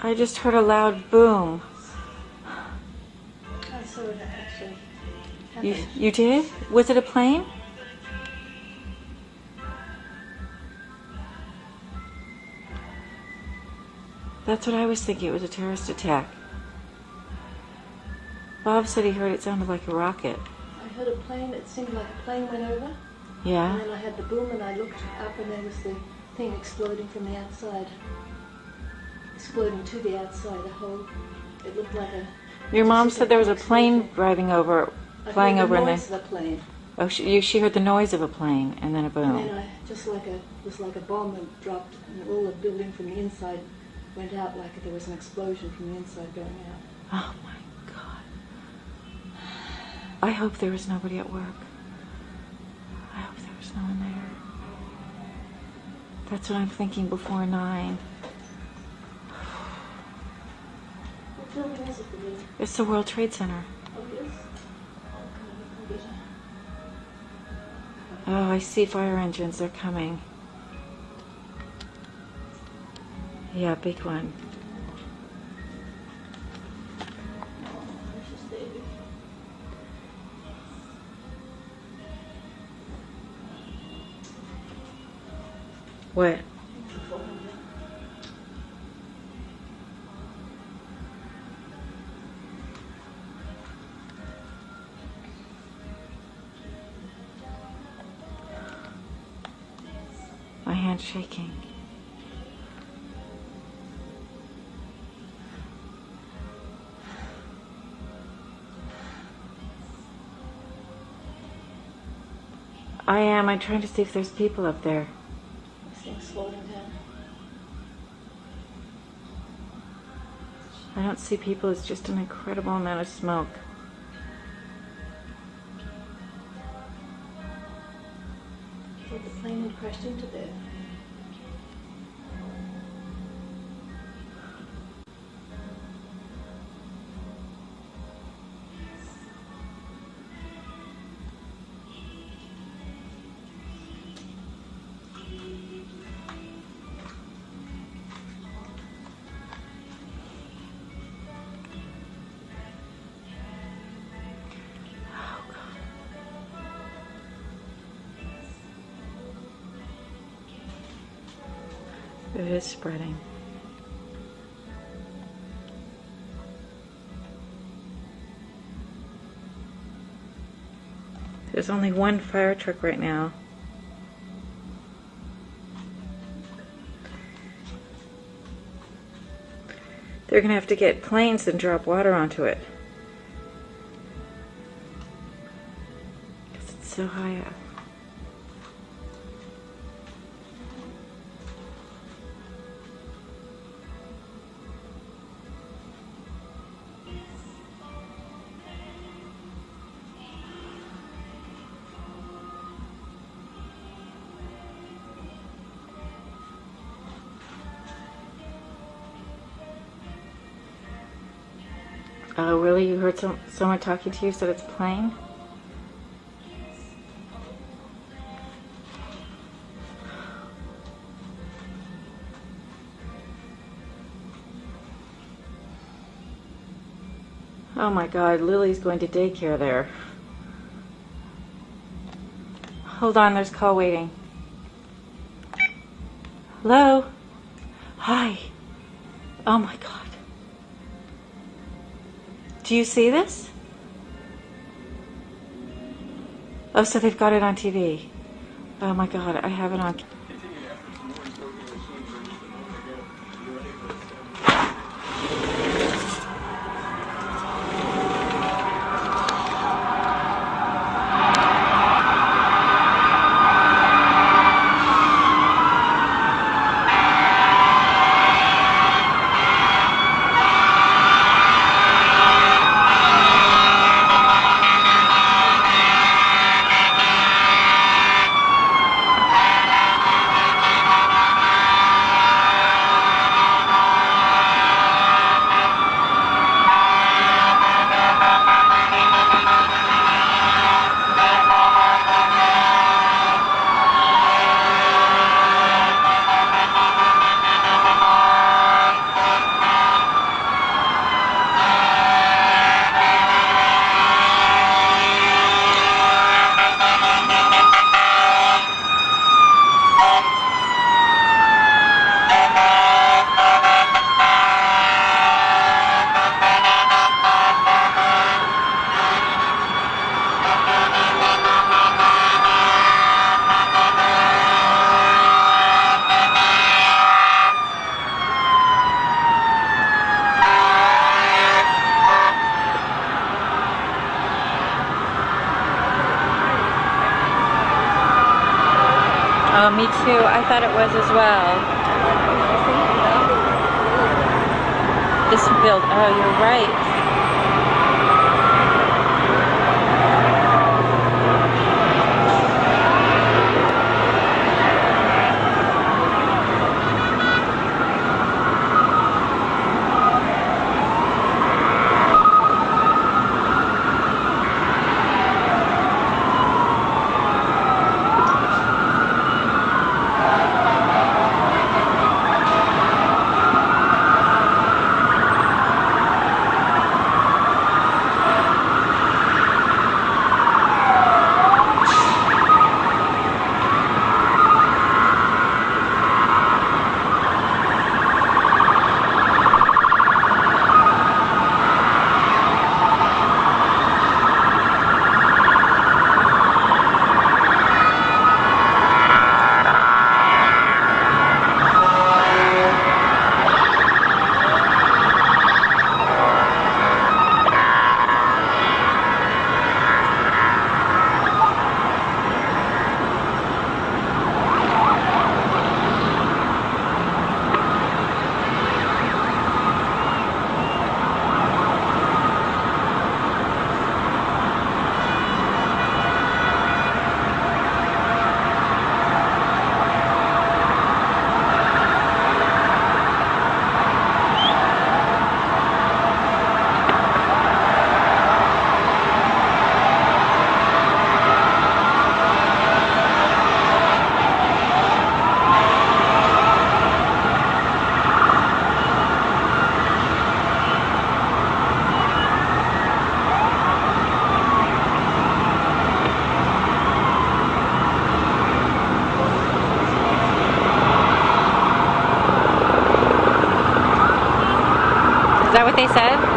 I just heard a loud boom. I saw it actually You, you did? Was it a plane? That's what I was thinking. It was a terrorist attack. Bob said he heard it sounded like a rocket. I heard a plane, it seemed like a plane went over, Yeah. and then I had the boom and I looked up and there was the thing exploding from the outside. Exploding to the outside, the whole, it looked like a... Your mom said there was a plane driving over, flying over, the and noise then of the plane. oh, she, you, she heard the noise of a plane and then a And boom. then I, just like a, it was like a bomb that dropped and all the building from the inside went out like there was an explosion from the inside going out. Oh my god. I hope there was nobody at work. I hope there was no one there. That's what I'm thinking before nine. It's the World Trade Center. Oh, I see fire engines. They're coming. Yeah, big one. What? Shaking. I am. I'm trying to see if there's people up there. This thing's slowing down. I don't see people. It's just an incredible amount of smoke. The plane had crashed into there. It is spreading. There's only one fire truck right now. They're going to have to get planes and drop water onto it. Because it's so high up. Uh, oh, really? You heard some, someone talking to you said it's playing? Oh my god, Lily's going to daycare there. Hold on, there's call waiting. Hello? Hi. Oh my god. Do you see this? Oh, so they've got it on TV. Oh my god, I have it on. Thought it was as well. This build. Oh, you're right. They said?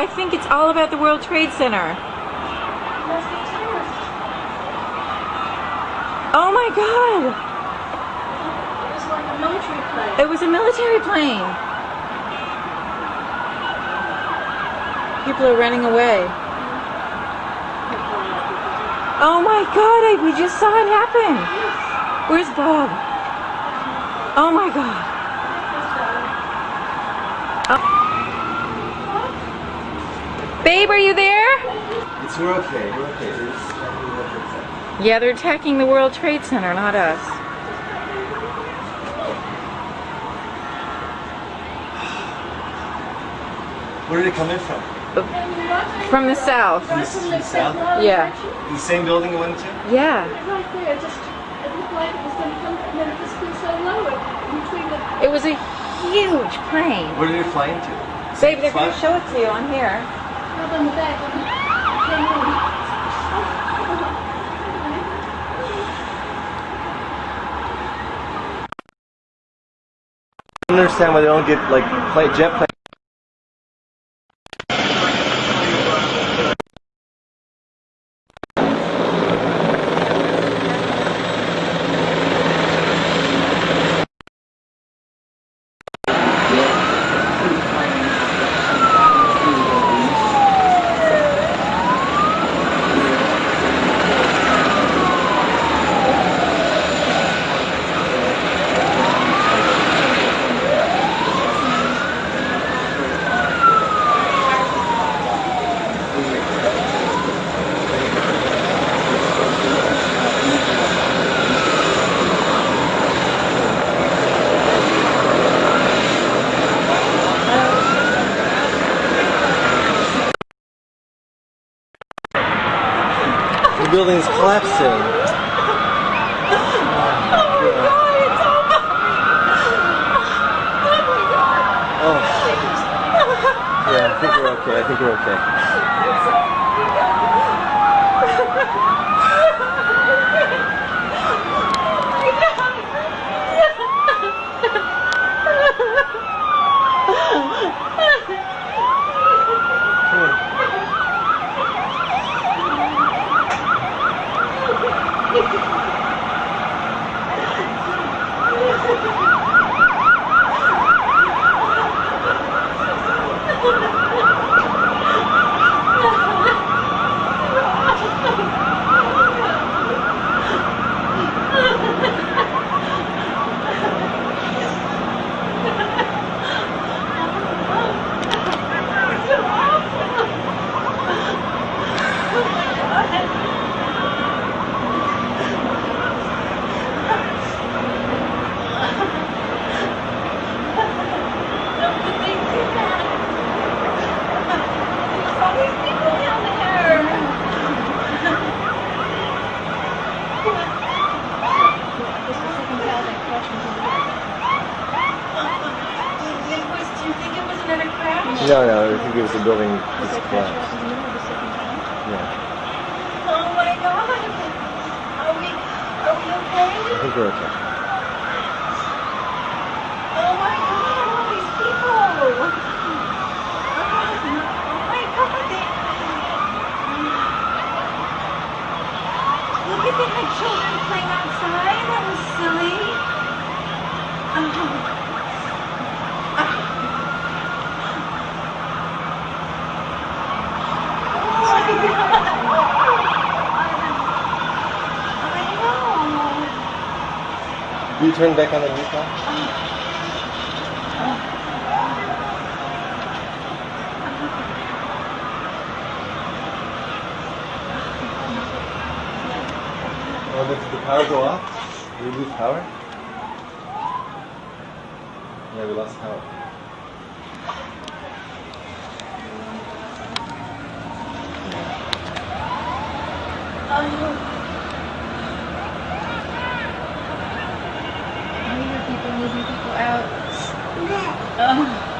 I think it's all about the World Trade Center. Oh my god! It was like a military plane. It was a military plane. People are running away. Oh my god, I, we just saw it happen. Where's Bob? Oh my god. Babe, are you there? It's we're okay. We're okay. They're just attacking the World Trade Center. Yeah, they're attacking the World Trade Center, not us. Where did it come in from? Uh, from the south. Right from the South? Yeah. The same building you went to? Yeah. Right there, just it looked like it was going to come, and then it just been so low between the. It was a huge plane. Where did it fly into? Babe, they're going to show it to you on here. I don't understand why they don't get like play, jet planes. The building is collapsing. Oh. Yeah, I think we're okay. I think we're okay. No, no, I think it was the building just collapsed. Yeah, Oh my god. Are we, are we we're okay. Oh my god, all these people. Oh my god. They... Look at had children playing outside. That was silly. Oh. Turn back on the new car? Oh, did the power go off? Did we lose power? Yeah, we lost power. Oh, I hear people moving people out. Oh.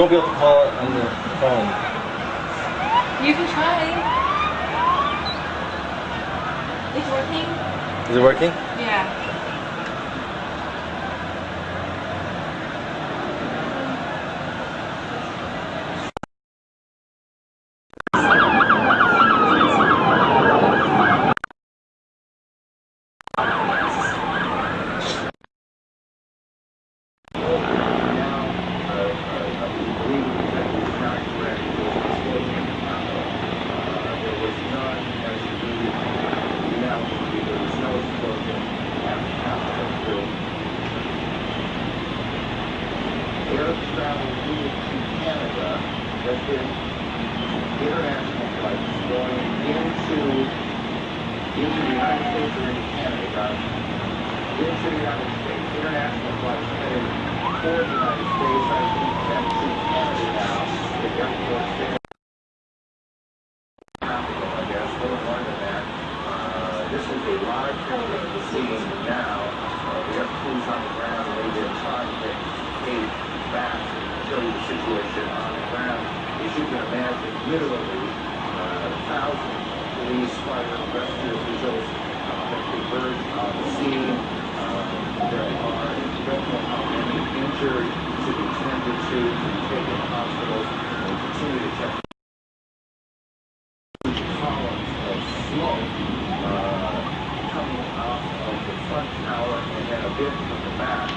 Won't be able to call it on the phone. You can try. It's working? Is it working? Yeah. Air travel moving to Canada has been international flights going into into the United States or into Canada, into the United States. International flights headed for the United States. I think that to Canada now. The airport there. I guess, a little more than that. Uh, this is a live picture of the scene now. Uh, we have crews on the ground and they've been trying to gate back and show you the situation on the ground. As you can literally uh, thousands of police, fire, rescue officials uh, have converged on the scene. Uh, there are, don't know how many injured to be tended to, to be taken to hospitals, and continue to check columns of smoke uh, coming off of the front tower and then a bit from the back.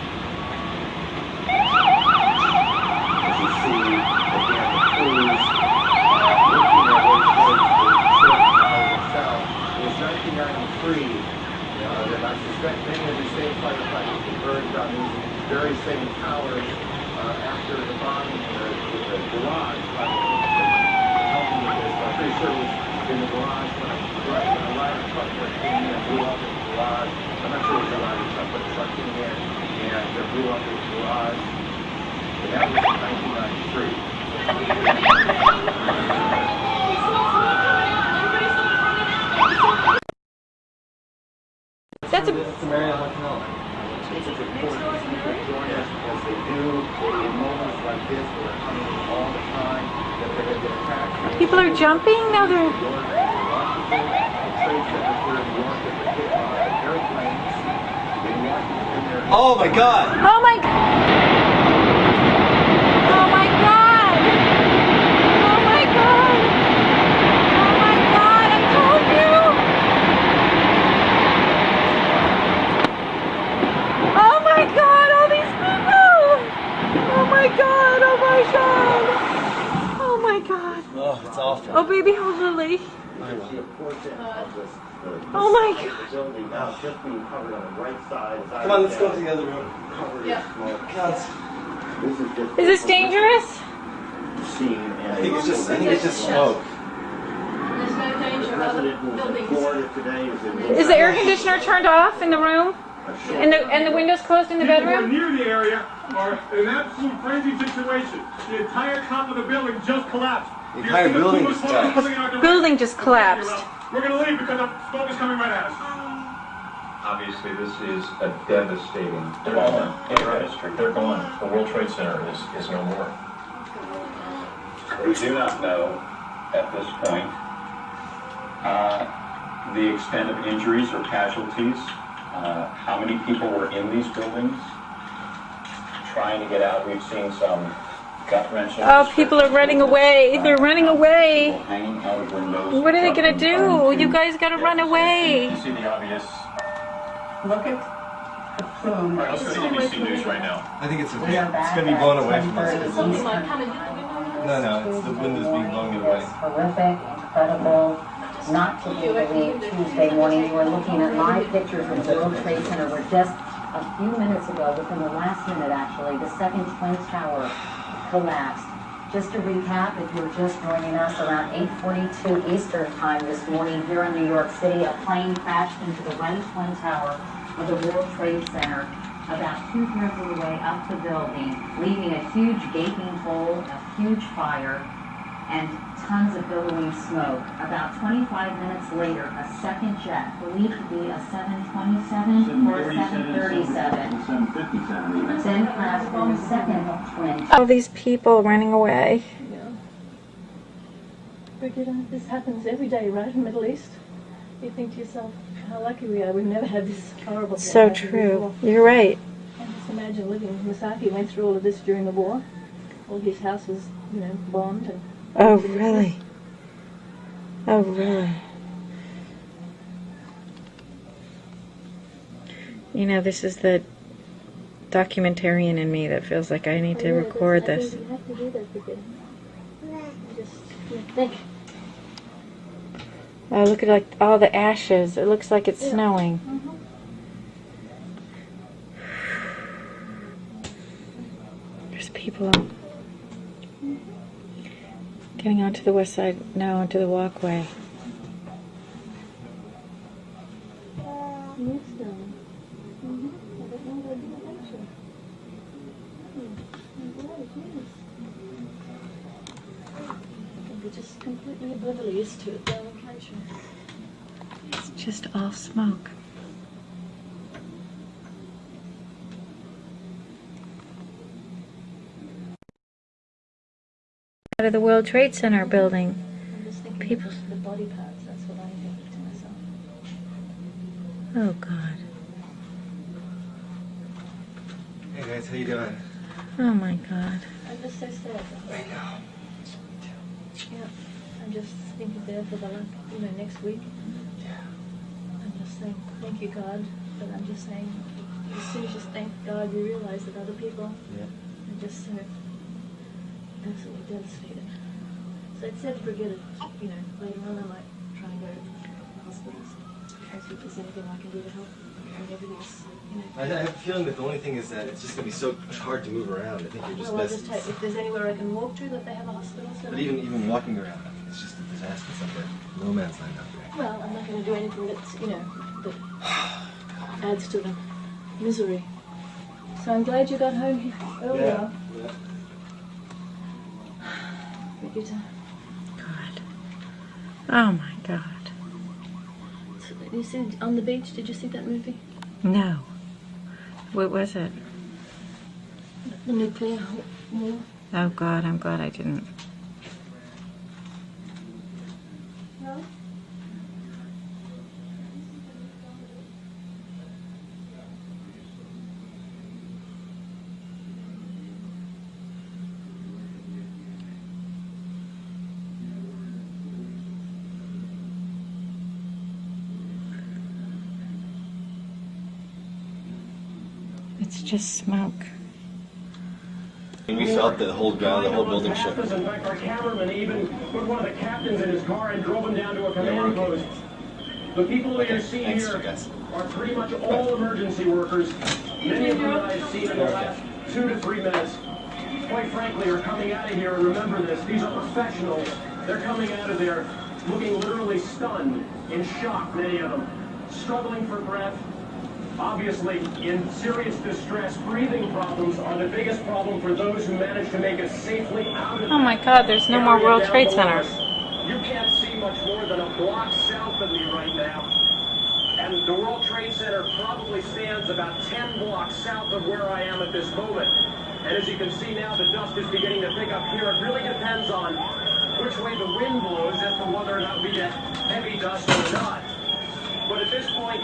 As you see, again, the crews uh, working their way towards the short tower itself. It was 1993 uh, that I suspect many of these same firefighters converged on these very same towers uh, after the bombing in the, in the garage. by the- help me with this, but I'm pretty sure it was in the garage when a, right, when a ladder truck that came in and blew up in the garage. I'm not sure it was a ladder but a truck came in and it blew up in the. And that was in 1993. That's a. It's Marriott Hotel. It's people join us as they do in moments like this where they're coming all the time, that they're to. People are jumping now. They're. Oh my god! Oh my. Oh my god. Oh my god. Oh my god. I told you. Oh my god. All these people. Oh my god. Oh my god. Oh my god. Oh, it's awful. Oh baby, hold Lily. Oh my god. The building now just being covered on the right side. Come on, let's go to the other room. it, covered in Yeah. smoke. God, it's- This is just. Is this dangerous? Scene. I think it's just, I think it's just smoke. There's no danger of other buildings. is the air conditioner turned off in the room? And the and the windows closed in the People who are bedroom? near the area are in an absolute frenzy situation. The entire top of the building just collapsed. The entire building seeing just the collapsed. coming in our direction. Building just collapsed. We're gonna leave because the smoke is coming right at us. Obviously, this is a devastating They're gone. development In in our our history. They're gone. The World Trade Center is, is no more. We do not know at this point uh, the extent of injuries or casualties, uh, how many people were in these buildings trying to get out. We've seen some gut wrenching. Oh, people are running away. They're running away. People hanging out of windows. What are they gonna do? You guys gotta run You away. see the obvious. Look at the plume. All right, let's go to ABC News right now. I think it's a, We it's gonna be blown away from us. Something like coming in the window. No, no, it's the windows being blown away. Horrific, incredible, not to be believed Tuesday morning. You are looking at live pictures of the World Trade Center where just a few minutes ago, within the last minute actually, the second Twin Tower collapsed. Just to recap, if you're just joining us around 8:42 Eastern Time this morning here in New York City, a plane crashed into the right Twin Tower of the World Trade Center about two-thirds of the way up the building, leaving a huge gaping hole, a huge fire. And tons of billowing smoke. About 25 minutes later, a second jet, believed to be a 727 or a 737, 757. then crashed in the second twin All these people running away. Yeah. Brigitte, this happens every day, right, in the Middle East? You think to yourself, how lucky we are. We've never had this horrible thing So happen true. before. You're right. And just imagine living. Masaki went through all of this during the war. All his house was, you know, bombed. And Oh, really? Oh, really? You know, this is the documentarian in me that feels like I need to record this. think You have to do that, Brigitte. You Just you know, think. Oh, look at like all the ashes. It looks like it's snowing. There's people getting onto the west side now onto the walkway. Yes, darling. Mhm. I don't know where you went, actually. Hmm. I'm glad, yes. They're just completely oblivious to it, darling, can't you? It's just all smoke. Out of the World Trade Center building. I'm just thinking People- of the body parts. That's what I'm thinking to myself. Oh God. Hey guys, how you doing? Oh my God. I'm just so sad. I darling. know. Yeah. I'm just thinking there for the like, you know, next week. Yeah. I'm just saying, thank you, God. But I'm just saying, as soon as you thank God, you realize that other people Yeah. are just so absolutely devastated. So it said it. you know, later on I might try and go to hospitals. And see if there's anything I can do to help. And everything's, you know. I, I have a feeling that the only thing is that it's just gonna be so hard to move around. I think you're just well, best. just if there's anywhere I can walk to that they have a hospital. So But even even walking around, I mean, it's just a disaster. It's like a no man's land out there. Well, I'm not going to do anything that's, you know, that adds to the misery. So I'm glad you got home here earlier. yeah. God. Oh my God. So You see on the beach? Did you see that movie? No. What was it? The nuclear war. Oh God, I'm glad I didn't. No. It's just smoke. And we felt the whole ground, the whole building shook. Happens. In fact, our cameraman even put one of the captains in his car and drove him down to a command post. The people that you see Thanks, here are pretty much all emergency workers. Many of them that I've seen in the last two to three minutes, quite frankly, are coming out of here. And remember this, these are professionals. They're coming out of there looking literally stunned, in shock, many of them, struggling for breath, obviously in serious distress. Breathing problems are the biggest problem for those who manage to make it safely out of Oh my God, there's no more World Trade below Centers. You can't see much more than a block south of me right now. And the World Trade Center probably stands about 10 blocks south of where I am at this moment. And as you can see now, the dust is beginning to pick up here. It really depends on which way the wind blows as to whether or not we get heavy dust or not. But at this point,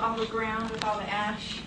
All the ground with all the ash.